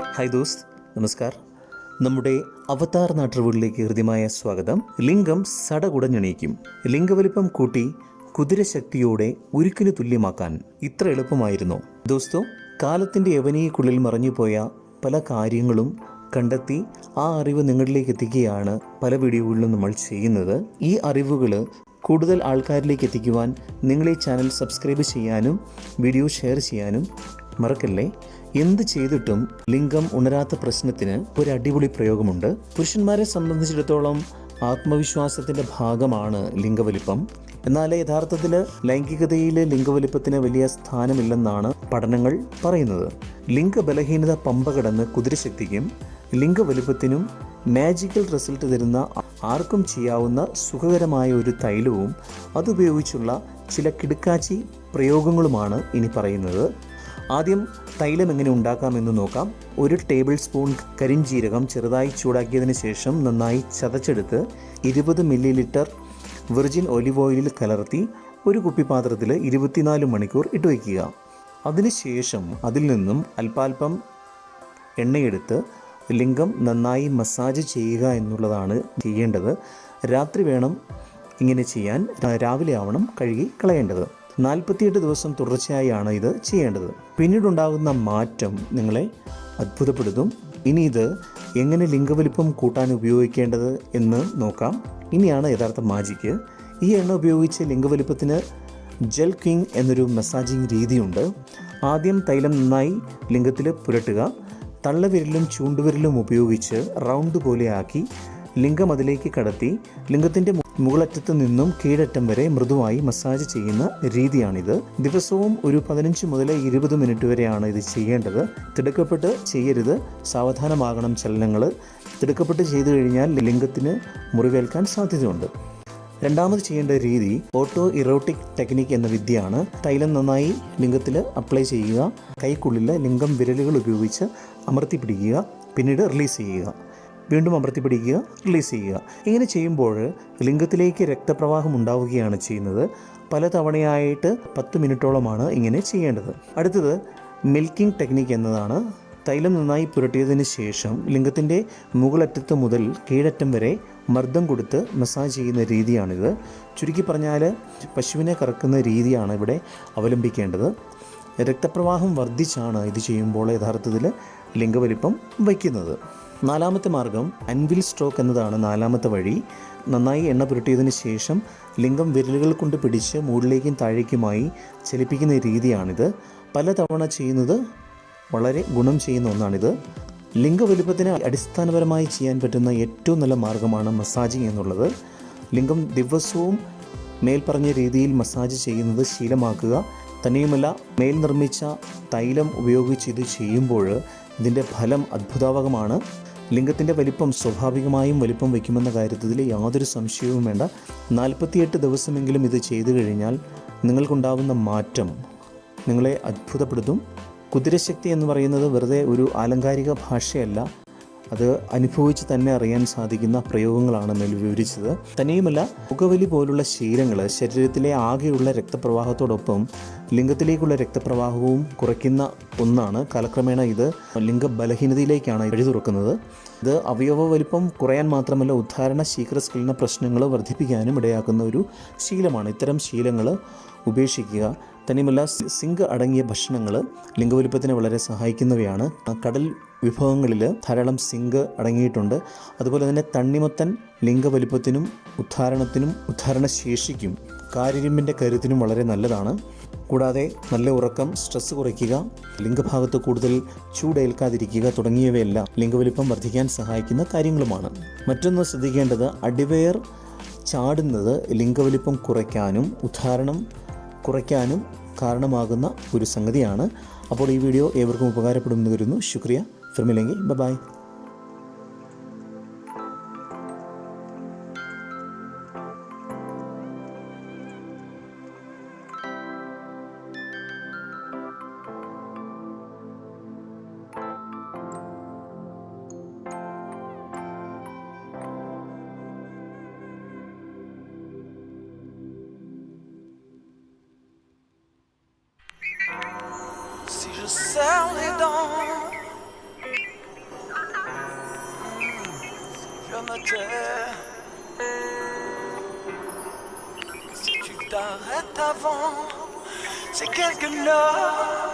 Hi ദോസ്ത് നമസ്കാർ. നമ്മുടെ അവതാർ നാട്ടുകളിലേക്ക് ഹൃദ്യമായ സ്വാഗതം. ലിംഗം സടകുടഞ്ഞണീക്കും ലിംഗവലിപ്പം കൂട്ടി കുതിരശക്തിയോടെ ഉരുക്കിന് തുല്യമാക്കാൻ ഇത്ര എളുപ്പമായിരുന്നു. ദോസ്തോ കാലത്തിന്റെ യവനിയക്കുള്ളിൽ മറഞ്ഞുപോയ പല കാര്യങ്ങളും കണ്ടെത്തി ആ അറിവ് നിങ്ങളിലേക്ക് എത്തിക്കുകയാണ് പല വീഡിയോകളിലും നമ്മൾ ചെയ്യുന്നത്. ഈ അറിവുകൾ കൂടുതൽ ആൾക്കാരിലേക്ക് എത്തിക്കുവാൻ നിങ്ങൾ ഈ ചാനൽ സബ്സ്ക്രൈബ് ചെയ്യാനും വീഡിയോ ഷെയർ ചെയ്യാനും മറക്കല്ലേ? എന്ത് ചെയ്തിട്ടും ലിംഗം ഉണരാത്ത പ്രശ്നത്തിന് ഒരു അടിപൊളി പ്രയോഗമുണ്ട്. പുരുഷന്മാരെ സംബന്ധിച്ചിടത്തോളം ആത്മവിശ്വാസത്തിന്റെ ഭാഗമാണ് ലിംഗവലിപ്പം. എന്നാൽ യഥാർത്ഥത്തിൽ ലൈംഗികതയിലെ ലിംഗവലിപ്പത്തിന് വലിയ സ്ഥാനമില്ലെന്നാണ് പഠനങ്ങൾ പറയുന്നത്. ലിംഗബലഹീനത പമ്പ കടന്ന് കുതിരശക്തിക്കും ലിംഗവലിപ്പത്തിനും മാജിക്കൽ റിസൾട്ട് തരുന്ന ആർക്കും ചെയ്യാവുന്ന സുഖകരമായ ഒരു തൈലവും അതുപയോഗിച്ചുള്ള ചില കിടുക്കാച്ചി പ്രയോഗങ്ങളുമാണ് ഇനി പറയുന്നത്. ആദ്യം തൈലം എങ്ങനെ ഉണ്ടാക്കാമെന്ന് നോക്കാം. ഒരു ടേബിൾ സ്പൂൺ കരിഞ്ജീരകം ചെറുതായി ചൂടാക്കിയതിന് ശേഷം നന്നായി ചതച്ചെടുത്ത് ഇരുപത് മില്ലി ലിറ്റർ വെർജിൻ ഒലിവ് ഓയിലിൽ കലർത്തി ഒരു കുപ്പി പാത്രത്തിൽ ഇരുപത്തിനാല് മണിക്കൂർ ഇട്ട് വയ്ക്കുക. അതിനുശേഷം അതിൽ നിന്നും അല്പാൽപം എണ്ണയെടുത്ത് ലിംഗം നന്നായി മസാജ് ചെയ്യുക എന്നുള്ളതാണ് ചെയ്യേണ്ടത്. രാത്രി വേണം ഇങ്ങനെ ചെയ്യാൻ. രാവിലെ ആവണം കഴുകി കളയേണ്ടത്. നാൽപ്പത്തിയെട്ട് ദിവസം തുടർച്ചയായാണ് ഇത് ചെയ്യേണ്ടത്. പിന്നീടുണ്ടാകുന്ന മാറ്റം നിങ്ങളെ അത്ഭുതപ്പെടുത്തും. ഇനി ഇത് എങ്ങനെ ലിംഗവലിപ്പം കൂട്ടാൻ ഉപയോഗിക്കേണ്ടത് എന്ന് നോക്കാം. ഇനിയാണ് യഥാർത്ഥ മാജിക്ക് ഈ എണ്ണ ഉപയോഗിച്ച് ലിംഗവലിപ്പത്തിന് ജെൽ കിങ് എന്നൊരു മസാജിങ് രീതിയുണ്ട്. ആദ്യം തൈലം നന്നായി ലിംഗത്തിൽ പുരട്ടുക. തള്ളവിരലും ചൂണ്ടുവിരലും ഉപയോഗിച്ച് റൗണ്ട് പോലെയാക്കി ലിംഗം അതിലേക്ക് കടത്തി ലിംഗത്തിന്റെ മുകളറ്റത്ത് നിന്നും കീഴറ്റം വരെ മൃദുവായി മസാജ് ചെയ്യുന്ന രീതിയാണിത്. ദിവസവും ഒരു പതിനഞ്ച് മുതൽ ഇരുപത് മിനിറ്റ് വരെയാണ് ഇത് ചെയ്യേണ്ടത്. തിടുക്കപ്പെട്ട് ചെയ്യരുത്. സാവധാനമാകണം ചലനങ്ങൾ തിടുക്കപ്പെട്ട് ചെയ്തു കഴിഞ്ഞാൽ ലിംഗത്തിന് മുറിവേൽക്കാൻ സാധ്യതയുണ്ട്. രണ്ടാമത് ചെയ്യേണ്ട രീതി ഓട്ടോ ഇറോട്ടിക് ടെക്നിക് എന്ന വിദ്യയാണ്. തൈലം നന്നായി ലിംഗത്തിൽ അപ്ലൈ ചെയ്യുക. കൈക്കുള്ളിൽ ലിംഗം വിരലുകൾ ഉപയോഗിച്ച് അമർത്തി പിടിക്കുക പിന്നീട് റിലീസ് ചെയ്യുക. വീണ്ടും അമർത്തി പിടിക്കുക റിലീസ് ചെയ്യുക. ഇങ്ങനെ ചെയ്യുമ്പോൾ ലിംഗത്തിലേക്ക് രക്തപ്രവാഹം ഉണ്ടാവുകയാണ് ചെയ്യുന്നത്. പല തവണയായിട്ട് പത്ത് മിനിറ്റോളമാണ് ഇങ്ങനെ ചെയ്യേണ്ടത്. അടുത്തത് മിൽക്കിംഗ് ടെക്നിക്ക് എന്നതാണ്. തൈലം നന്നായി പുരട്ടിയതിന് ശേഷം ലിംഗത്തിന്റെ മുകളറ്റത്ത് മുതൽ കീഴറ്റം വരെ മർദ്ദം കൊടുത്ത് മസാജ് ചെയ്യുന്ന രീതിയാണിത്. ചുരുക്കി പറഞ്ഞാൽ പശുവിനെ കറക്കുന്ന രീതിയാണ് ഇവിടെ അവലംബിക്കേണ്ടത്. രക്തപ്രവാഹം വർദ്ധിച്ചാണ് ഇത് ചെയ്യുമ്പോൾ യഥാർത്ഥത്തിൽ ലിംഗവലിപ്പം വയ്ക്കുന്നത്. നാലാമത്തെ മാർഗം അൻവിൽ സ്ട്രോക്ക് എന്നതാണ് നാലാമത്തെ വഴി. നന്നായി എണ്ണ പുരട്ടിയതിന് ശേഷം ലിംഗം വിരലുകൾ കൊണ്ട് പിടിച്ച് മുകളിലേക്കും താഴേക്കുമായി ചലിപ്പിക്കുന്ന രീതിയാണിത്. പലതവണ ചെയ്യുന്നത് വളരെ ഗുണം ചെയ്യുന്ന ഒന്നാണിത്. ലിംഗവലുപ്പത്തിന് അടിസ്ഥാനപരമായി ചെയ്യാൻ പറ്റുന്ന ഏറ്റവും നല്ല മാർഗമാണ് മസാജിങ് എന്നുള്ളത്. ലിംഗം ദിവസവും മേൽപ്പറഞ്ഞ രീതിയിൽ മസാജ് ചെയ്യുന്നത് ശീലമാക്കുക. തന്നെയുമല്ല മേൽ നിർമ്മിച്ച തൈലം ഉപയോഗിച്ച് ഇത് ചെയ്യുമ്പോൾ ഇതിന്റെ ഫലം അത്ഭുതാവകമാണ്. ലിംഗത്തിന്റെ വലിപ്പം സ്വാഭാവികമായും വലിപ്പം വയ്ക്കുമെന്ന കാര്യത്തിൽ യാതൊരു സംശയവും വേണ്ട. നാൽപ്പത്തിയെട്ട് ദിവസമെങ്കിലും ഇത് ചെയ്തു കഴിഞ്ഞാൽ നിങ്ങൾക്കുണ്ടാവുന്ന മാറ്റം നിങ്ങളെ അത്ഭുതപ്പെടുത്തും. കുതിരശക്തി എന്ന് പറയുന്നത് വെറുതെ ഒരു ആലങ്കാരിക ഭാഷയല്ല. അത് അനുഭവിച്ച് തന്നെ അറിയാൻ സാധിക്കുന്ന പ്രയോഗങ്ങളാണ് മേൽ വിവരിച്ചത്. തന്നെയുമല്ല പുകവലി പോലുള്ള ശീലങ്ങൾ ശരീരത്തിലെ ആകെയുള്ള രക്തപ്രവാഹത്തോടൊപ്പം ലിംഗത്തിലേക്കുള്ള രക്തപ്രവാഹവും കുറയ്ക്കുന്ന ഒന്നാണ്. കാലക്രമേണ ഇത് ലിംഗ ബലഹീനതയിലേക്കാണ് വഴി തുറക്കുന്നത്. ഇത് അവയവ വലിപ്പം കുറയാൻ മാത്രമല്ല ഉദ്ധാരണ ശീഘ്രസ്ഖലന പ്രശ്നങ്ങൾ വർദ്ധിപ്പിക്കാനും ഇടയാക്കുന്ന ഒരു ശീലമാണ്. ഇത്തരം ശീലങ്ങൾ ഉപേക്ഷിക്കുക തന്നെയുമല്ല സിങ്ക് അടങ്ങിയ ഭക്ഷണങ്ങൾ ലിംഗവലിപ്പത്തിന് വളരെ സഹായിക്കുന്നവയാണ്. കടൽ വിഭവങ്ങളിൽ ധാരാളം സിങ്ക് അടങ്ങിയിട്ടുണ്ട്. അതുപോലെ തന്നെ തണ്ണിമത്തൻ ലിംഗവലിപ്പത്തിനും ഉദ്ധാരണത്തിനും ഉദ്ധാരണ ശേഷിക്കും കാരിരുമ്പിന്റെ കരുത്തിനും വളരെ നല്ലതാണ്. കൂടാതെ നല്ല ഉറക്കം സ്ട്രെസ് കുറയ്ക്കുക ലിംഗഭാഗത്ത് കൂടുതൽ ചൂടേൽക്കാതിരിക്കുക തുടങ്ങിയവയെല്ലാം ലിംഗവലിപ്പം വർദ്ധിക്കാൻ സഹായിക്കുന്ന കാര്യങ്ങളുമാണ്. മറ്റൊന്ന് ശ്രദ്ധിക്കേണ്ടത് അടിവയർ ചാടുന്നത് ലിംഗവലിപ്പം കുറയ്ക്കാനും ഉദ്ധാരണം കുറയ്ക്കാനും കാരണമാകുന്ന ഒരു സംഗതിയാണ്. അപ്പോൾ ഈ വീഡിയോ ഏവർക്കും ഉപകാരപ്പെടുമെന്ന് കരുതുന്നു. ശുക്രിയ. ഫിർമില്ലെങ്കിൽ bye si je serre les dents, je me tais. Si tu t'arrêtes avant, c'est quelque l'heure.